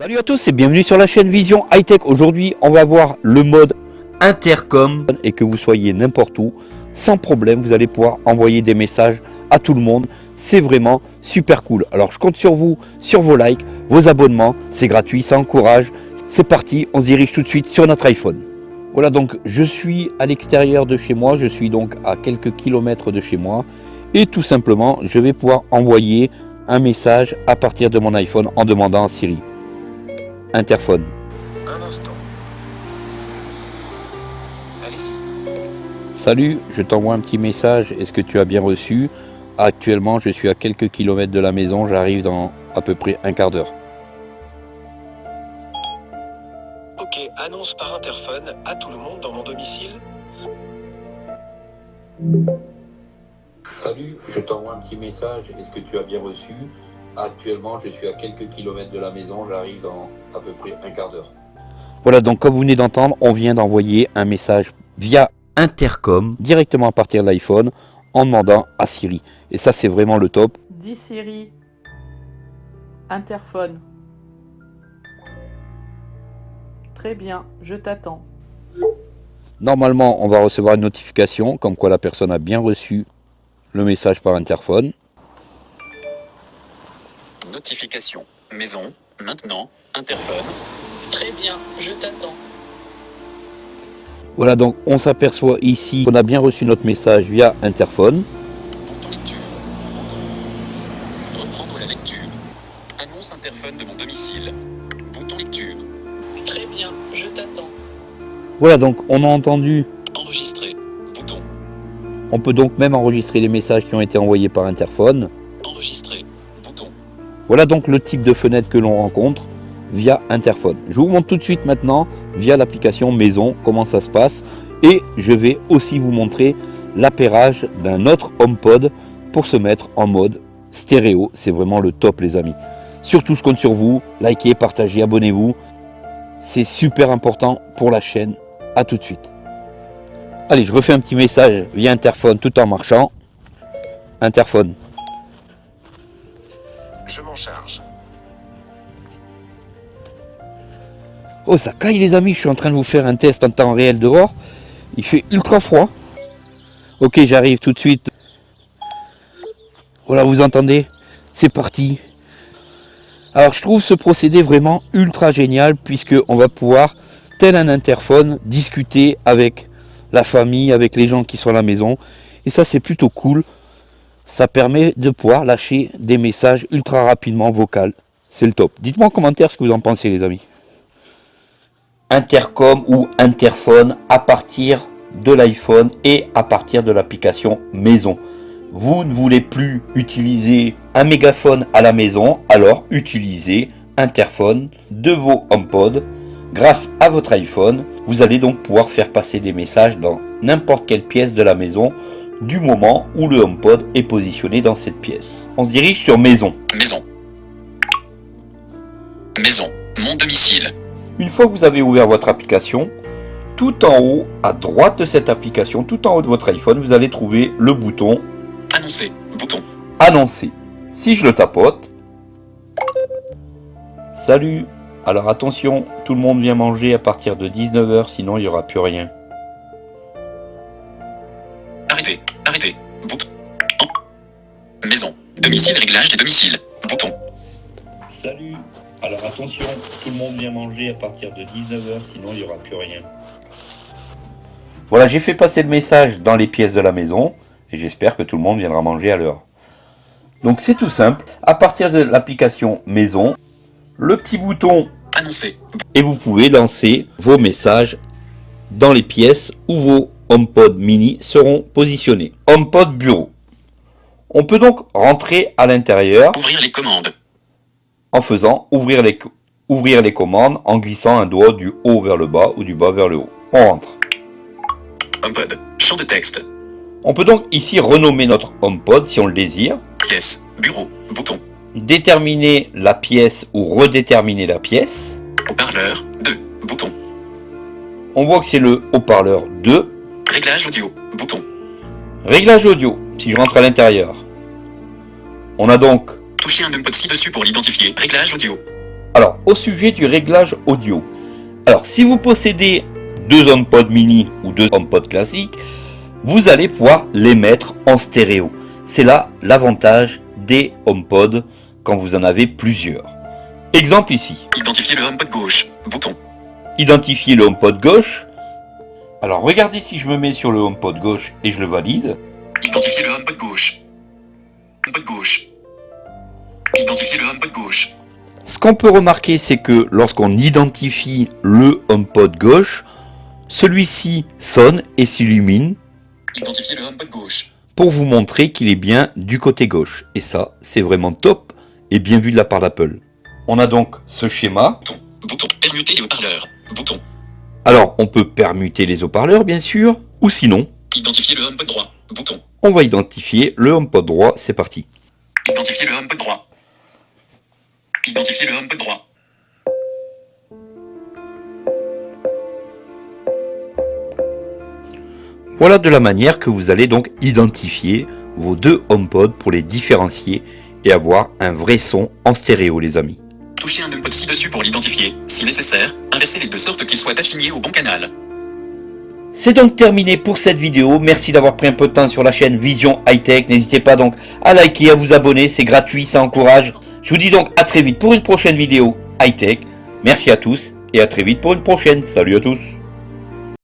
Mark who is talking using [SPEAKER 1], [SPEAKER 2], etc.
[SPEAKER 1] Salut à tous et bienvenue sur la chaîne Vision High Tech. Aujourd'hui, on va voir le mode intercom et que vous soyez n'importe où, sans problème, vous allez pouvoir envoyer des messages à tout le monde. C'est vraiment super cool. Alors, je compte sur vous, sur vos likes, vos abonnements. C'est gratuit, ça encourage. C'est parti, on se dirige tout de suite sur notre iPhone. Voilà, donc je suis à l'extérieur de chez moi. Je suis donc à quelques kilomètres de chez moi. Et tout simplement, je vais pouvoir envoyer un message à partir de mon iPhone en demandant à Siri. Interphone.
[SPEAKER 2] Un instant. Allez-y.
[SPEAKER 1] Salut, je t'envoie un petit message. Est-ce que tu as bien reçu? Actuellement, je suis à quelques kilomètres de la maison. J'arrive dans à peu près un quart d'heure.
[SPEAKER 2] Ok, annonce par interphone à tout le monde dans mon domicile.
[SPEAKER 1] Salut, je t'envoie un petit message. Est-ce que tu as bien reçu? Actuellement, je suis à quelques kilomètres de la maison. J'arrive dans à peu près un quart d'heure. Voilà, donc comme vous venez d'entendre, on vient d'envoyer un message via intercom directement à partir de l'iPhone en demandant à Siri. Et ça, c'est vraiment le top.
[SPEAKER 3] Dis Siri. Interphone. Très bien, je t'attends.
[SPEAKER 1] Normalement, on va recevoir une notification comme quoi la personne a bien reçu le message par interphone.
[SPEAKER 2] Notification. Maison. Maintenant. Interphone.
[SPEAKER 3] Très bien, je t'attends.
[SPEAKER 1] Voilà, donc on s'aperçoit ici qu'on a bien reçu notre message via interphone.
[SPEAKER 2] Bouton lecture. Bouton. Reprendre la lecture. Annonce interphone de mon domicile. Bouton lecture.
[SPEAKER 3] Très bien, je t'attends.
[SPEAKER 1] Voilà, donc on a entendu.
[SPEAKER 2] Enregistrer. Bouton.
[SPEAKER 1] On peut donc même enregistrer les messages qui ont été envoyés par interphone.
[SPEAKER 2] Enregistrer.
[SPEAKER 1] Voilà donc le type de fenêtre que l'on rencontre via interphone. Je vous montre tout de suite maintenant via l'application maison comment ça se passe et je vais aussi vous montrer l'appairage d'un autre HomePod pour se mettre en mode stéréo. C'est vraiment le top les amis. Surtout je compte sur vous, likez, partagez, abonnez-vous. C'est super important pour la chaîne. A tout de suite. Allez, je refais un petit message via interphone tout en marchant. Interphone.
[SPEAKER 2] Je m'en charge.
[SPEAKER 1] Oh, ça caille les amis, je suis en train de vous faire un test en temps réel dehors. Il fait ultra froid. Ok, j'arrive tout de suite. Voilà, vous entendez? C'est parti. Alors, je trouve ce procédé vraiment ultra génial puisque on va pouvoir, tel un interphone, discuter avec la famille, avec les gens qui sont à la maison. Et ça, c'est plutôt cool. Ça permet de pouvoir lâcher des messages ultra rapidement vocaux. C'est le top. Dites-moi en commentaire ce que vous en pensez, les amis intercom ou interphone à partir de l'iPhone et à partir de l'application maison. Vous ne voulez plus utiliser un mégaphone à la maison, alors utilisez interphone de vos HomePod. Grâce à votre iPhone, vous allez donc pouvoir faire passer des messages dans n'importe quelle pièce de la maison du moment où le HomePod est positionné dans cette pièce. On se dirige sur maison.
[SPEAKER 2] Maison. Maison. Mon domicile.
[SPEAKER 1] Une fois que vous avez ouvert votre application, tout en haut, à droite de cette application, tout en haut de votre iPhone, vous allez trouver le bouton
[SPEAKER 2] Annoncer. Bouton.
[SPEAKER 1] Annoncer. Si je le tapote, Salut Alors attention, tout le monde vient manger à partir de 19h, sinon il n'y aura plus rien.
[SPEAKER 2] Arrêter. Arrêter. Bouton. En. Maison. Domicile. Réglage des domiciles. Bouton.
[SPEAKER 1] Salut Alors attention, tout le monde vient manger à partir de 19h, sinon il n'y aura plus rien. Voilà, j'ai fait passer le message dans les pièces de la maison, et j'espère que tout le monde viendra manger à l'heure. Donc c'est tout simple, à partir de l'application maison, le petit bouton
[SPEAKER 2] Annoncer.
[SPEAKER 1] et vous pouvez lancer vos messages dans les pièces où vos HomePod mini seront positionnés. HomePod bureau. On peut donc rentrer à l'intérieur
[SPEAKER 2] Ouvrir les commandes.
[SPEAKER 1] en faisant ouvrir les, ouvrir les commandes en glissant un doigt du haut vers le bas ou du bas vers le haut. On rentre.
[SPEAKER 2] HomePod. Champ de texte.
[SPEAKER 1] On peut donc ici renommer notre HomePod si on le désire,
[SPEAKER 2] Pièce. Bureau. Bouton.
[SPEAKER 1] déterminer la pièce ou redéterminer la pièce.
[SPEAKER 2] Haut-parleur. 2. Bouton.
[SPEAKER 1] On voit que c'est le haut-parleur 2.
[SPEAKER 2] Réglage audio. Bouton.
[SPEAKER 1] Réglage audio, si je rentre à l'intérieur. On a donc
[SPEAKER 2] Toucher un numpad ci-dessus pour l'identifier. Réglage audio.
[SPEAKER 1] Alors, au sujet du réglage audio. Alors, si vous possédez deux HomePod mini ou deux HomePod classiques, vous allez pouvoir les mettre en stéréo. C'est là l'avantage des HomePod quand vous en avez plusieurs. Exemple ici.
[SPEAKER 2] Identifier le HomePod gauche. Bouton.
[SPEAKER 1] Identifier le HomePod gauche. Alors regardez si je me mets sur le HomePod gauche et je le valide.
[SPEAKER 2] Identifier le HomePod gauche. HomePod gauche. Identifier le HomePod gauche.
[SPEAKER 1] Ce qu'on peut remarquer, c'est que lorsqu'on identifie le HomePod gauche, celui-ci sonne et s'illumine
[SPEAKER 2] Identifier le HomePod gauche.
[SPEAKER 1] pour vous montrer qu'il est bien du côté gauche. Et ça, c'est vraiment top et bien vu de la part d'Apple. On a donc ce schéma.
[SPEAKER 2] Bouton. Bouton. Permuter les haut-parleurs. Bouton.
[SPEAKER 1] Alors, on peut permuter les haut-parleurs, bien sûr, ou sinon,
[SPEAKER 2] Identifier le HomePod droit. Bouton.
[SPEAKER 1] on va identifier le HomePod droit. C'est parti.
[SPEAKER 2] Identifier le HomePod droit. Identifier le HomePod droit.
[SPEAKER 1] Voilà de la manière que vous allez donc identifier vos deux HomePod pour les différencier et avoir un vrai son en stéréo, les amis.
[SPEAKER 2] Touchez un ci-dessus pour l'identifier. Si nécessaire, inversez-les de sorte qu'ils soient assignés au bon canal.
[SPEAKER 1] C'est donc terminé pour cette vidéo. Merci d'avoir pris un peu de temps sur la chaîne Vision High Tech. N'hésitez pas donc à liker, à vous abonner. C'est gratuit, ça encourage. Je vous dis donc à très vite pour une prochaine vidéo High Tech. Merci à tous et à très vite pour une prochaine. Salut à tous.